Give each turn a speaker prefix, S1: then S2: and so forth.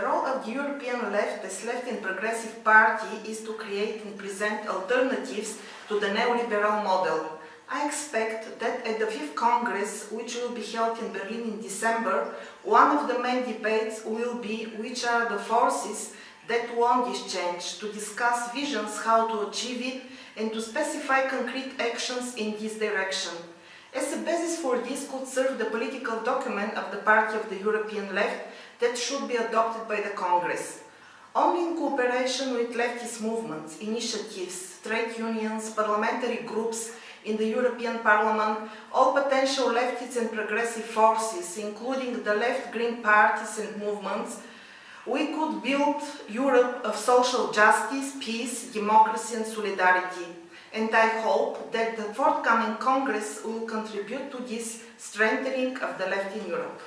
S1: of the European left as left and progressive party is to create and present alternatives to the neoliberal model. I expect that at the fifth Congress, which will be held in Berlin in December, one of the main debates will be which are the forces that want this change, to discuss visions how to achieve it and to specify concrete actions in this direction. As a basis for this could serve the political document of the Party of the European Left that should be adopted by the Congress. Only in cooperation with leftist movements, initiatives, trade unions, parliamentary groups in the European Parliament, all potential leftist and progressive forces, including the left-green parties and movements, we could build Europe of social justice, peace, democracy and solidarity. And I hope that forthcoming Congress will contribute to this strengthening of the left in Europe.